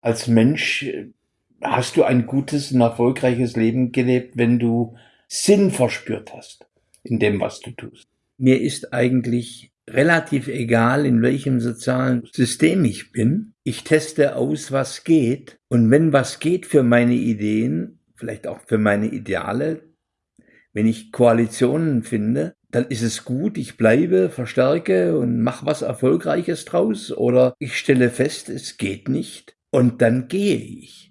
als Mensch hast du ein gutes und erfolgreiches Leben gelebt, wenn du Sinn verspürt hast in dem, was du tust. Mir ist eigentlich relativ egal, in welchem sozialen System ich bin. Ich teste aus, was geht. Und wenn was geht für meine Ideen, vielleicht auch für meine Ideale, wenn ich Koalitionen finde, dann ist es gut, ich bleibe, verstärke und mache was Erfolgreiches draus. Oder ich stelle fest, es geht nicht und dann gehe ich.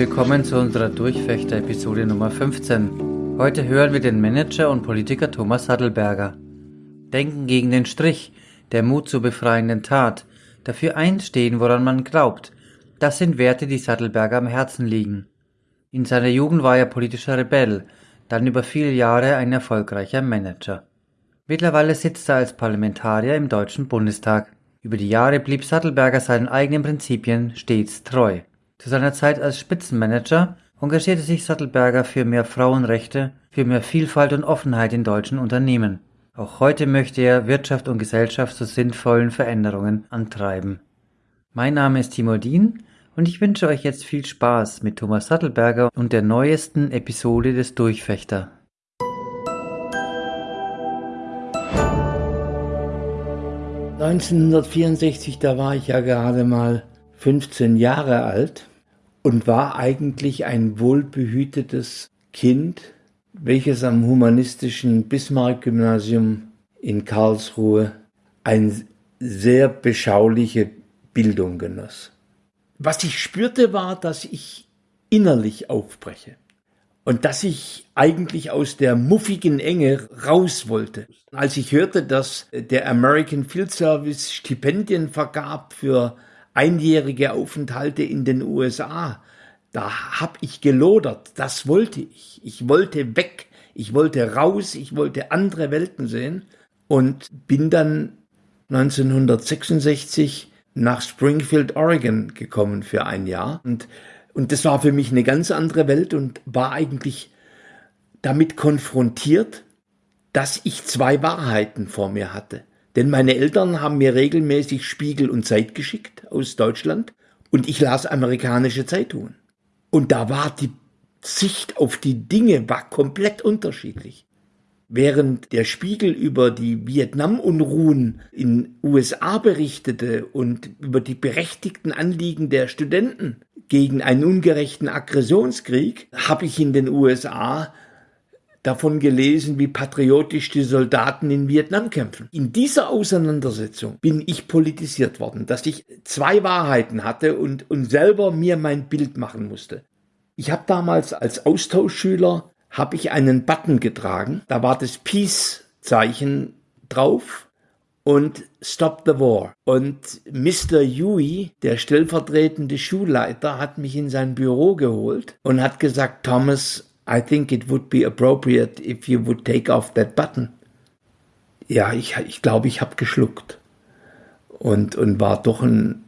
Willkommen zu unserer Durchfechter-Episode Nummer 15. Heute hören wir den Manager und Politiker Thomas Sattelberger. Denken gegen den Strich, der Mut zur befreienden Tat, dafür einstehen, woran man glaubt, das sind Werte, die Sattelberger am Herzen liegen. In seiner Jugend war er politischer Rebell, dann über viele Jahre ein erfolgreicher Manager. Mittlerweile sitzt er als Parlamentarier im Deutschen Bundestag. Über die Jahre blieb Sattelberger seinen eigenen Prinzipien stets treu. Zu seiner Zeit als Spitzenmanager engagierte sich Sattelberger für mehr Frauenrechte, für mehr Vielfalt und Offenheit in deutschen Unternehmen. Auch heute möchte er Wirtschaft und Gesellschaft zu sinnvollen Veränderungen antreiben. Mein Name ist Timo Dien und ich wünsche euch jetzt viel Spaß mit Thomas Sattelberger und der neuesten Episode des Durchfechter. ...1964, da war ich ja gerade mal 15 Jahre alt und war eigentlich ein wohlbehütetes Kind, welches am humanistischen Bismarck-Gymnasium in Karlsruhe eine sehr beschauliche Bildung genoss. Was ich spürte, war, dass ich innerlich aufbreche und dass ich eigentlich aus der muffigen Enge raus wollte. Als ich hörte, dass der American Field Service Stipendien vergab für einjährige Aufenthalte in den USA. Da hab ich gelodert. Das wollte ich. Ich wollte weg. Ich wollte raus. Ich wollte andere Welten sehen und bin dann 1966 nach Springfield, Oregon gekommen für ein Jahr. Und, und das war für mich eine ganz andere Welt und war eigentlich damit konfrontiert, dass ich zwei Wahrheiten vor mir hatte. Denn meine Eltern haben mir regelmäßig Spiegel und Zeit geschickt aus Deutschland und ich las amerikanische Zeitungen. Und da war die Sicht auf die Dinge war komplett unterschiedlich. Während der Spiegel über die Vietnam-Unruhen in USA berichtete und über die berechtigten Anliegen der Studenten gegen einen ungerechten Aggressionskrieg, habe ich in den USA davon gelesen, wie patriotisch die Soldaten in Vietnam kämpfen. In dieser Auseinandersetzung bin ich politisiert worden, dass ich zwei Wahrheiten hatte und, und selber mir mein Bild machen musste. Ich habe damals als Austauschschüler habe ich einen Button getragen, da war das Peace-Zeichen drauf und Stop the War. Und Mr. Yui, der stellvertretende Schulleiter, hat mich in sein Büro geholt und hat gesagt, Thomas, I think it would be appropriate if you would take off that button. Ja, ich, ich glaube, ich habe geschluckt und, und war doch ein,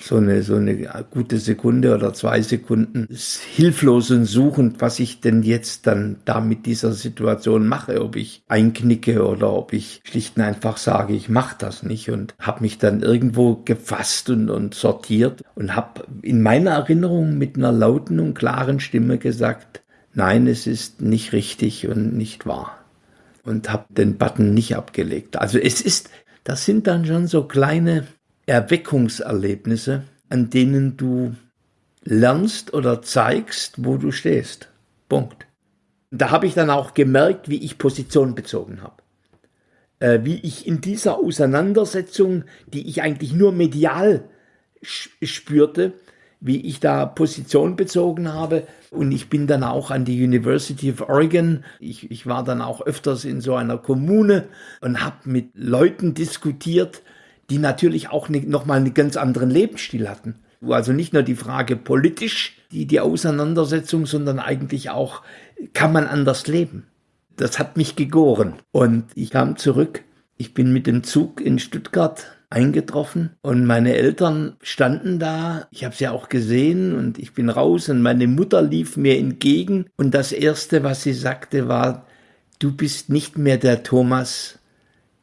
so, eine, so eine gute Sekunde oder zwei Sekunden hilflos und suchend, was ich denn jetzt dann da mit dieser Situation mache, ob ich einknicke oder ob ich schlicht und einfach sage, ich mache das nicht und habe mich dann irgendwo gefasst und, und sortiert und habe in meiner Erinnerung mit einer lauten und klaren Stimme gesagt, nein, es ist nicht richtig und nicht wahr und habe den Button nicht abgelegt. Also es ist, das sind dann schon so kleine Erweckungserlebnisse, an denen du lernst oder zeigst, wo du stehst. Punkt. Da habe ich dann auch gemerkt, wie ich Position bezogen habe. Äh, wie ich in dieser Auseinandersetzung, die ich eigentlich nur medial spürte, wie ich da Position bezogen habe. Und ich bin dann auch an die University of Oregon. Ich, ich war dann auch öfters in so einer Kommune und habe mit Leuten diskutiert, die natürlich auch nochmal einen ganz anderen Lebensstil hatten. Also nicht nur die Frage politisch, die, die Auseinandersetzung, sondern eigentlich auch, kann man anders leben? Das hat mich gegoren. Und ich kam zurück. Ich bin mit dem Zug in Stuttgart eingetroffen und meine Eltern standen da. Ich habe sie auch gesehen und ich bin raus und meine Mutter lief mir entgegen und das erste, was sie sagte, war: "Du bist nicht mehr der Thomas,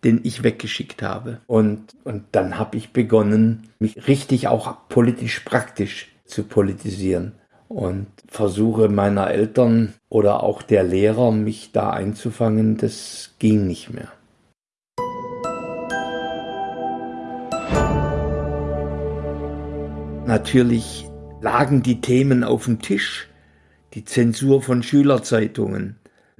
den ich weggeschickt habe." Und und dann habe ich begonnen, mich richtig auch politisch praktisch zu politisieren und versuche meiner Eltern oder auch der Lehrer mich da einzufangen, das ging nicht mehr. Natürlich lagen die Themen auf dem Tisch, die Zensur von Schülerzeitungen,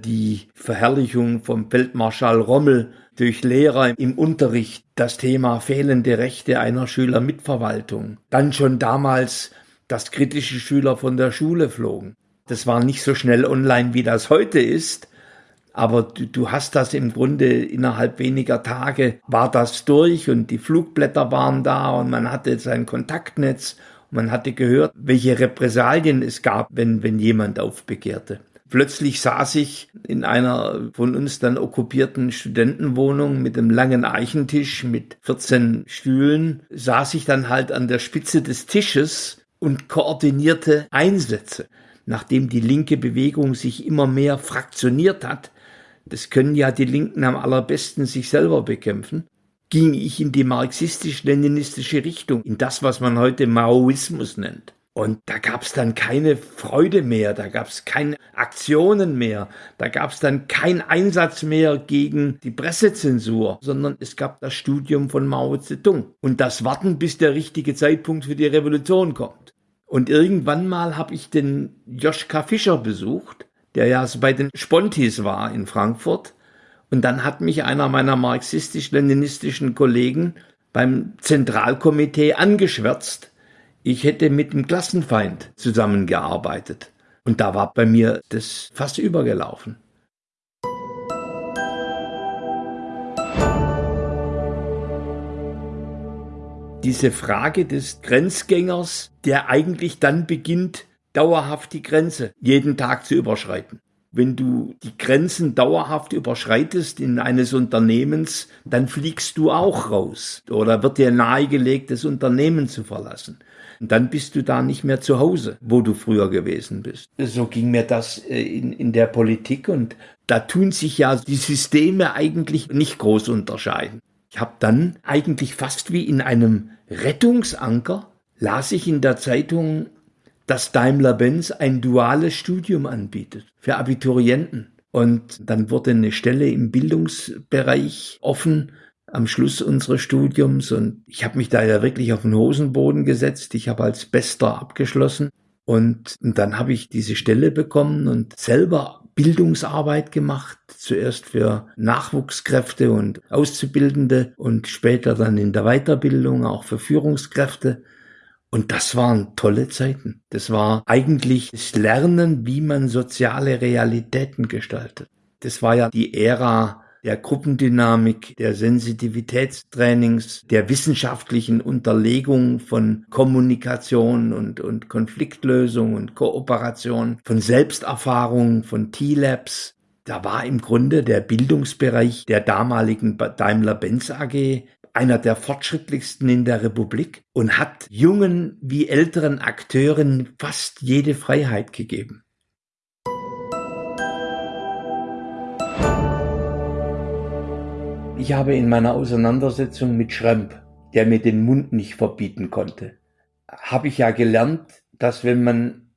die Verherrlichung vom Feldmarschall Rommel durch Lehrer im Unterricht, das Thema fehlende Rechte einer Schülermitverwaltung, dann schon damals, dass kritische Schüler von der Schule flogen. Das war nicht so schnell online, wie das heute ist, aber du, du hast das im Grunde innerhalb weniger Tage war das durch und die Flugblätter waren da und man hatte sein Kontaktnetz man hatte gehört, welche Repressalien es gab, wenn, wenn jemand aufbegehrte. Plötzlich saß ich in einer von uns dann okkupierten Studentenwohnung mit einem langen Eichentisch mit 14 Stühlen, saß ich dann halt an der Spitze des Tisches und koordinierte Einsätze. Nachdem die linke Bewegung sich immer mehr fraktioniert hat, das können ja die Linken am allerbesten sich selber bekämpfen, ging ich in die marxistisch-leninistische Richtung, in das, was man heute Maoismus nennt. Und da gab es dann keine Freude mehr, da gab es keine Aktionen mehr, da gab es dann keinen Einsatz mehr gegen die Pressezensur, sondern es gab das Studium von Mao Zedong und das Warten, bis der richtige Zeitpunkt für die Revolution kommt. Und irgendwann mal habe ich den Joschka Fischer besucht der ja bei den Spontis war in Frankfurt. Und dann hat mich einer meiner marxistisch-leninistischen Kollegen beim Zentralkomitee angeschwärzt, ich hätte mit dem Klassenfeind zusammengearbeitet. Und da war bei mir das fast übergelaufen. Diese Frage des Grenzgängers, der eigentlich dann beginnt, dauerhaft die Grenze jeden Tag zu überschreiten. Wenn du die Grenzen dauerhaft überschreitest in eines Unternehmens, dann fliegst du auch raus oder wird dir nahegelegt, das Unternehmen zu verlassen. Und dann bist du da nicht mehr zu Hause, wo du früher gewesen bist. So ging mir das äh, in, in der Politik und da tun sich ja die Systeme eigentlich nicht groß unterscheiden. Ich habe dann eigentlich fast wie in einem Rettungsanker, las ich in der Zeitung dass Daimler-Benz ein duales Studium anbietet für Abiturienten. Und dann wurde eine Stelle im Bildungsbereich offen am Schluss unseres Studiums und ich habe mich da ja wirklich auf den Hosenboden gesetzt. Ich habe als Bester abgeschlossen und, und dann habe ich diese Stelle bekommen und selber Bildungsarbeit gemacht, zuerst für Nachwuchskräfte und Auszubildende und später dann in der Weiterbildung auch für Führungskräfte. Und das waren tolle Zeiten. Das war eigentlich das Lernen, wie man soziale Realitäten gestaltet. Das war ja die Ära der Gruppendynamik, der Sensitivitätstrainings, der wissenschaftlichen Unterlegung von Kommunikation und, und Konfliktlösung und Kooperation, von Selbsterfahrung, von T-Labs. Da war im Grunde der Bildungsbereich der damaligen Daimler-Benz AG einer der fortschrittlichsten in der Republik und hat jungen wie älteren Akteuren fast jede Freiheit gegeben. Ich habe in meiner Auseinandersetzung mit Schremp, der mir den Mund nicht verbieten konnte, habe ich ja gelernt, dass wenn man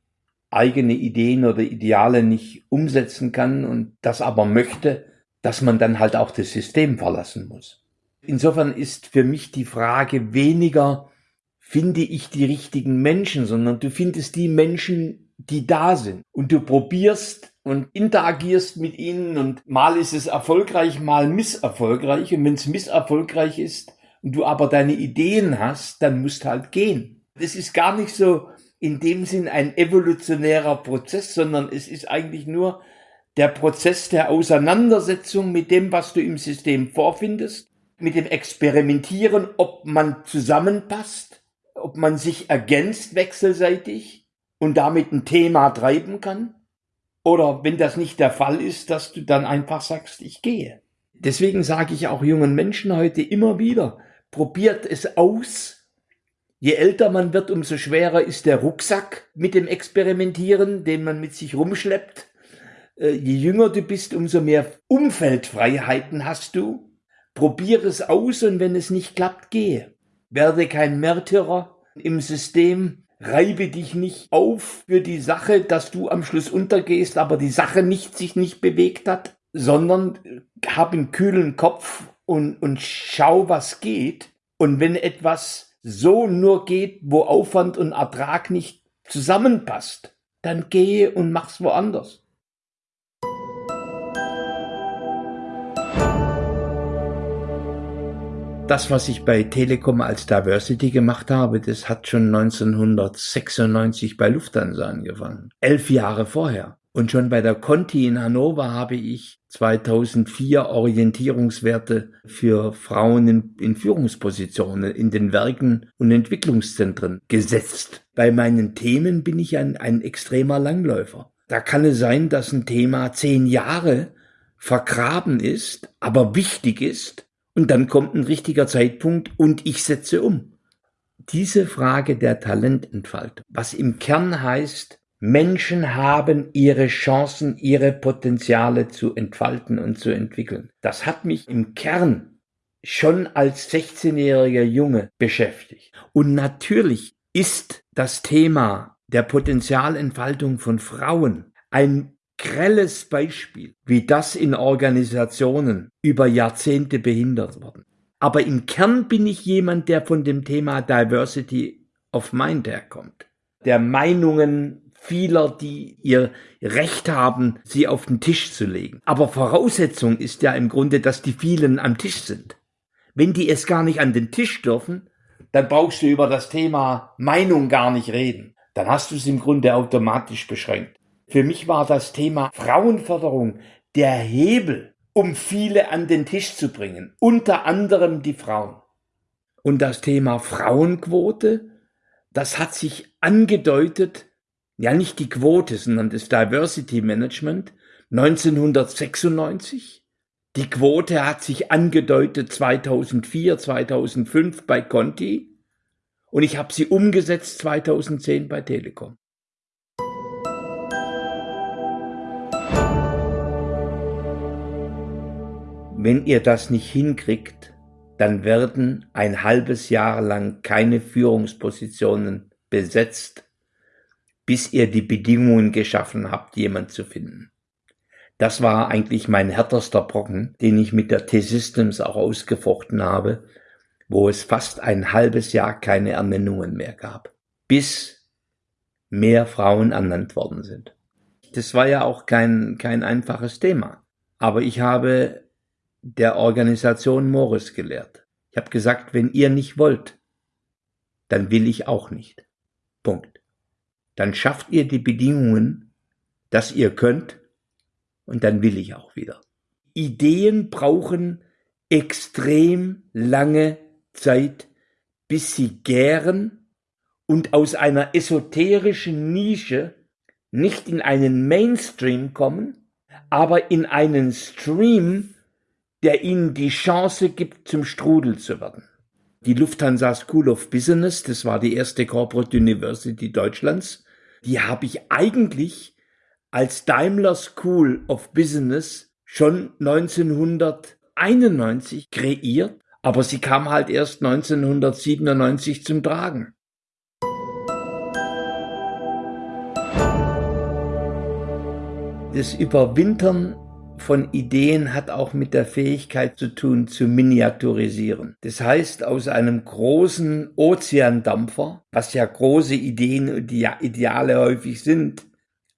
eigene Ideen oder Ideale nicht umsetzen kann und das aber möchte, dass man dann halt auch das System verlassen muss. Insofern ist für mich die Frage weniger, finde ich die richtigen Menschen, sondern du findest die Menschen, die da sind. Und du probierst und interagierst mit ihnen und mal ist es erfolgreich, mal misserfolgreich. Und wenn es misserfolgreich ist und du aber deine Ideen hast, dann musst halt gehen. Es ist gar nicht so in dem Sinn ein evolutionärer Prozess, sondern es ist eigentlich nur der Prozess der Auseinandersetzung mit dem, was du im System vorfindest, mit dem Experimentieren, ob man zusammenpasst, ob man sich ergänzt wechselseitig und damit ein Thema treiben kann. Oder wenn das nicht der Fall ist, dass du dann einfach sagst, ich gehe. Deswegen sage ich auch jungen Menschen heute immer wieder, probiert es aus. Je älter man wird, umso schwerer ist der Rucksack mit dem Experimentieren, den man mit sich rumschleppt. Äh, je jünger du bist, umso mehr Umfeldfreiheiten hast du. Probier es aus und wenn es nicht klappt, gehe. Werde kein Märtyrer im System. Reibe dich nicht auf für die Sache, dass du am Schluss untergehst, aber die Sache nicht sich nicht bewegt hat, sondern hab einen kühlen Kopf und, und schau, was geht. Und wenn etwas so nur geht, wo Aufwand und Ertrag nicht zusammenpasst, dann gehe und mach's woanders. Das, was ich bei Telekom als Diversity gemacht habe, das hat schon 1996 bei Lufthansa angefangen. Elf Jahre vorher. Und schon bei der Conti in Hannover habe ich 2004 Orientierungswerte für Frauen in, in, Führungspositionen in den Werken und Entwicklungszentren gesetzt. Bei meinen Themen bin ich ein, ein extremer Langläufer. Da kann es sein, dass ein Thema zehn Jahre vergraben ist, aber wichtig ist und dann kommt ein richtiger Zeitpunkt und ich setze um. Diese Frage der Talententfaltung, was im Kern heißt, Menschen haben ihre Chancen, ihre Potenziale zu entfalten und zu entwickeln. Das hat mich im Kern schon als 16-jähriger Junge beschäftigt. Und natürlich ist das Thema der Potenzialentfaltung von Frauen ein grelles Beispiel, wie das in Organisationen über Jahrzehnte behindert worden. Aber im Kern bin ich jemand, der von dem Thema Diversity of Mind herkommt, der Meinungen vieler, die ihr Recht haben, sie auf den Tisch zu legen. Aber Voraussetzung ist ja im Grunde, dass die vielen am Tisch sind. Wenn die es gar nicht an den Tisch dürfen, dann brauchst du über das Thema Meinung gar nicht reden. Dann hast du es im Grunde automatisch beschränkt. Für mich war das Thema Frauenförderung der Hebel, um viele an den Tisch zu bringen, unter anderem die Frauen. Und das Thema Frauenquote, das hat sich angedeutet, ja nicht die Quote, sondern das Diversity Management 1996. Die Quote hat sich angedeutet 2004, 2005 bei Conti und ich habe sie umgesetzt 2010 bei Telekom. Wenn ihr das nicht hinkriegt, dann werden ein halbes Jahr lang keine Führungspositionen besetzt, bis ihr die Bedingungen geschaffen habt, jemand zu finden. Das war eigentlich mein härterster Brocken, den ich mit der T-Systems auch ausgefochten habe, wo es fast ein halbes Jahr keine Ernennungen mehr gab, bis mehr Frauen ernannt worden sind. Das war ja auch kein, kein einfaches Thema. Aber ich habe der Organisation Morris gelehrt. Ich habe gesagt, wenn ihr nicht wollt, dann will ich auch nicht. Punkt. Dann schafft ihr die Bedingungen, dass ihr könnt, und dann will ich auch wieder. Ideen brauchen extrem lange Zeit, bis sie gären und aus einer esoterischen Nische nicht in einen Mainstream kommen, aber in einen Stream, der ihnen die Chance gibt, zum Strudel zu werden. Die Lufthansa School of Business, das war die erste Corporate University Deutschlands, die habe ich eigentlich als Daimler School of Business schon 1991 kreiert, aber sie kam halt erst 1997 zum Tragen. Das Überwintern von Ideen hat auch mit der Fähigkeit zu tun, zu miniaturisieren. Das heißt, aus einem großen Ozeandampfer, was ja große Ideen und Ideale häufig sind,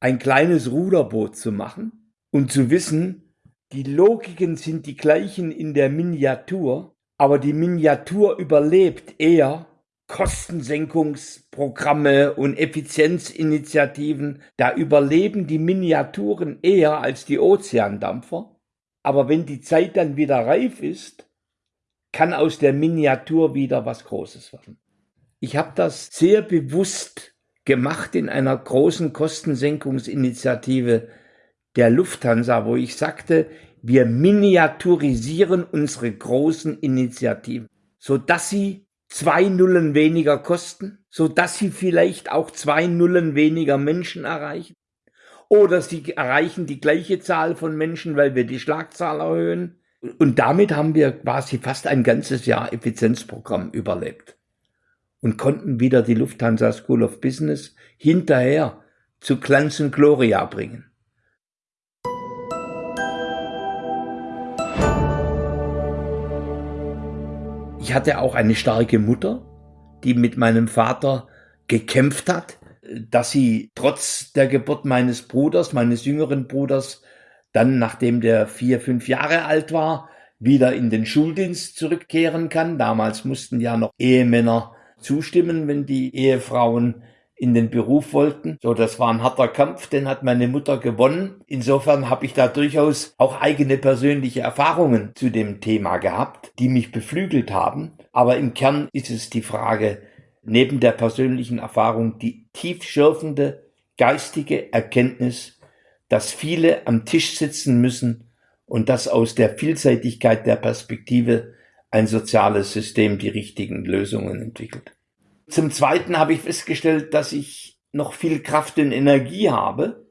ein kleines Ruderboot zu machen und zu wissen, die Logiken sind die gleichen in der Miniatur, aber die Miniatur überlebt eher, Kostensenkungsprogramme und Effizienzinitiativen, da überleben die Miniaturen eher als die Ozeandampfer. Aber wenn die Zeit dann wieder reif ist, kann aus der Miniatur wieder was Großes werden. Ich habe das sehr bewusst gemacht in einer großen Kostensenkungsinitiative der Lufthansa, wo ich sagte, wir miniaturisieren unsere großen Initiativen, so dass sie zwei Nullen weniger kosten, so dass sie vielleicht auch zwei Nullen weniger Menschen erreichen. Oder sie erreichen die gleiche Zahl von Menschen, weil wir die Schlagzahl erhöhen. Und damit haben wir quasi fast ein ganzes Jahr Effizienzprogramm überlebt und konnten wieder die Lufthansa School of Business hinterher zu Glanz und Gloria bringen. Ich hatte auch eine starke Mutter, die mit meinem Vater gekämpft hat, dass sie trotz der Geburt meines Bruders, meines jüngeren Bruders, dann, nachdem der vier, fünf Jahre alt war, wieder in den Schuldienst zurückkehren kann. Damals mussten ja noch Ehemänner zustimmen, wenn die Ehefrauen in den Beruf wollten. So, das war ein harter Kampf, den hat meine Mutter gewonnen. Insofern habe ich da durchaus auch eigene persönliche Erfahrungen zu dem Thema gehabt, die mich beflügelt haben. Aber im Kern ist es die Frage, neben der persönlichen Erfahrung, die tiefschürfende geistige Erkenntnis, dass viele am Tisch sitzen müssen und dass aus der Vielseitigkeit der Perspektive ein soziales System die richtigen Lösungen entwickelt. Zum Zweiten habe ich festgestellt, dass ich noch viel Kraft und Energie habe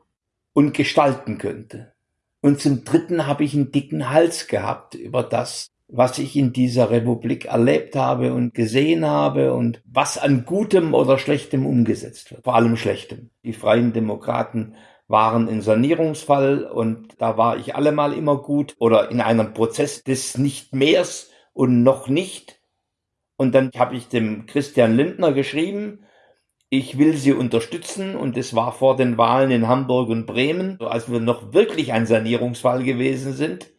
und gestalten könnte. Und zum Dritten habe ich einen dicken Hals gehabt über das, was ich in dieser Republik erlebt habe und gesehen habe und was an Gutem oder Schlechtem umgesetzt wird. Vor allem Schlechtem. Die Freien Demokraten waren in Sanierungsfall und da war ich allemal immer gut oder in einem Prozess des Nicht-Mehrs und noch nicht und dann habe ich dem Christian Lindner geschrieben, ich will sie unterstützen und es war vor den Wahlen in Hamburg und Bremen, als wir noch wirklich ein Sanierungsfall gewesen sind.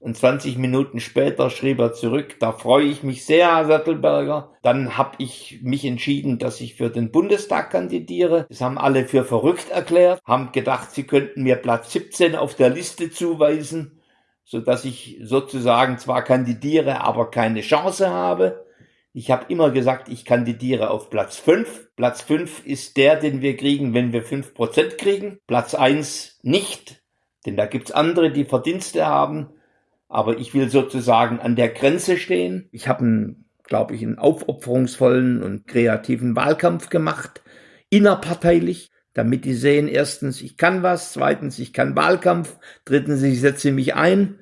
Und 20 Minuten später schrieb er zurück, da freue ich mich sehr, Herr Sattelberger. Dann habe ich mich entschieden, dass ich für den Bundestag kandidiere. Das haben alle für verrückt erklärt, haben gedacht, sie könnten mir Platz 17 auf der Liste zuweisen, so dass ich sozusagen zwar kandidiere, aber keine Chance habe. Ich habe immer gesagt, ich kandidiere auf Platz 5. Platz 5 ist der, den wir kriegen, wenn wir 5% kriegen. Platz 1 nicht, denn da gibt's andere, die Verdienste haben. Aber ich will sozusagen an der Grenze stehen. Ich habe einen, glaube ich, einen aufopferungsvollen und kreativen Wahlkampf gemacht, innerparteilich, damit die sehen, erstens, ich kann was, zweitens, ich kann Wahlkampf, drittens, ich setze mich ein.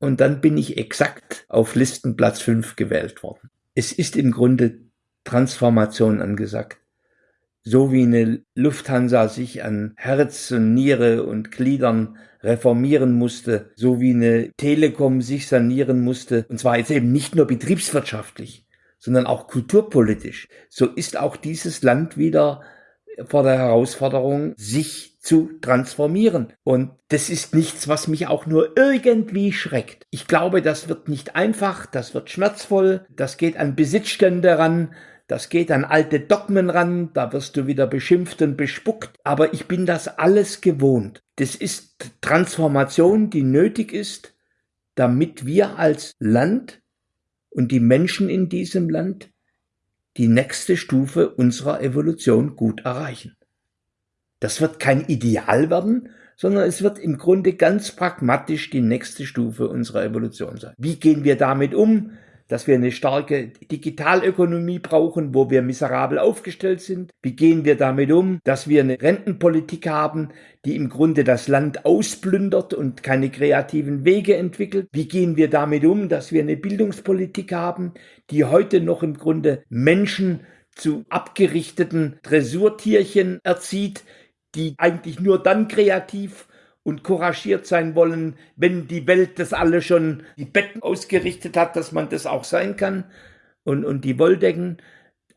Und dann bin ich exakt auf Listenplatz 5 gewählt worden es ist im Grunde Transformation angesagt. So wie eine Lufthansa sich an Herz und Niere und Gliedern reformieren musste, so wie eine Telekom sich sanieren musste, und zwar jetzt eben nicht nur betriebswirtschaftlich, sondern auch kulturpolitisch, so ist auch dieses Land wieder vor der Herausforderung, sich zu transformieren. Und das ist nichts, was mich auch nur irgendwie schreckt. Ich glaube, das wird nicht einfach, das wird schmerzvoll, das geht an Besitzstände ran, das geht an alte Dogmen ran, da wirst du wieder beschimpft und bespuckt, aber ich bin das alles gewohnt. Das ist Transformation, die nötig ist, damit wir als Land und die Menschen in diesem Land die nächste Stufe unserer Evolution gut erreichen. Das wird kein Ideal werden, sondern es wird im Grunde ganz pragmatisch die nächste Stufe unserer Evolution sein. Wie gehen wir damit um? dass wir eine starke Digitalökonomie brauchen, wo wir miserabel aufgestellt sind? Wie gehen wir damit um, dass wir eine Rentenpolitik haben, die im Grunde das Land ausplündert und keine kreativen Wege entwickelt? Wie gehen wir damit um, dass wir eine Bildungspolitik haben, die heute noch im Grunde Menschen zu abgerichteten Dressurtierchen erzieht, die eigentlich nur dann kreativ und couragiert sein wollen, wenn die Welt das alle schon die Betten ausgerichtet hat, dass man das auch sein kann und, und die Wolldecken.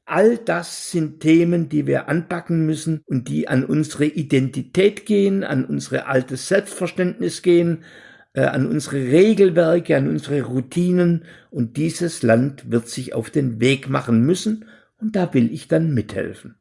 All das sind Themen, die wir anpacken müssen und die an unsere Identität gehen, an unsere altes Selbstverständnis gehen, äh, an unsere Regelwerke, an unsere Routinen. Und dieses Land wird sich auf den Weg machen müssen Und da will ich dann mithelfen.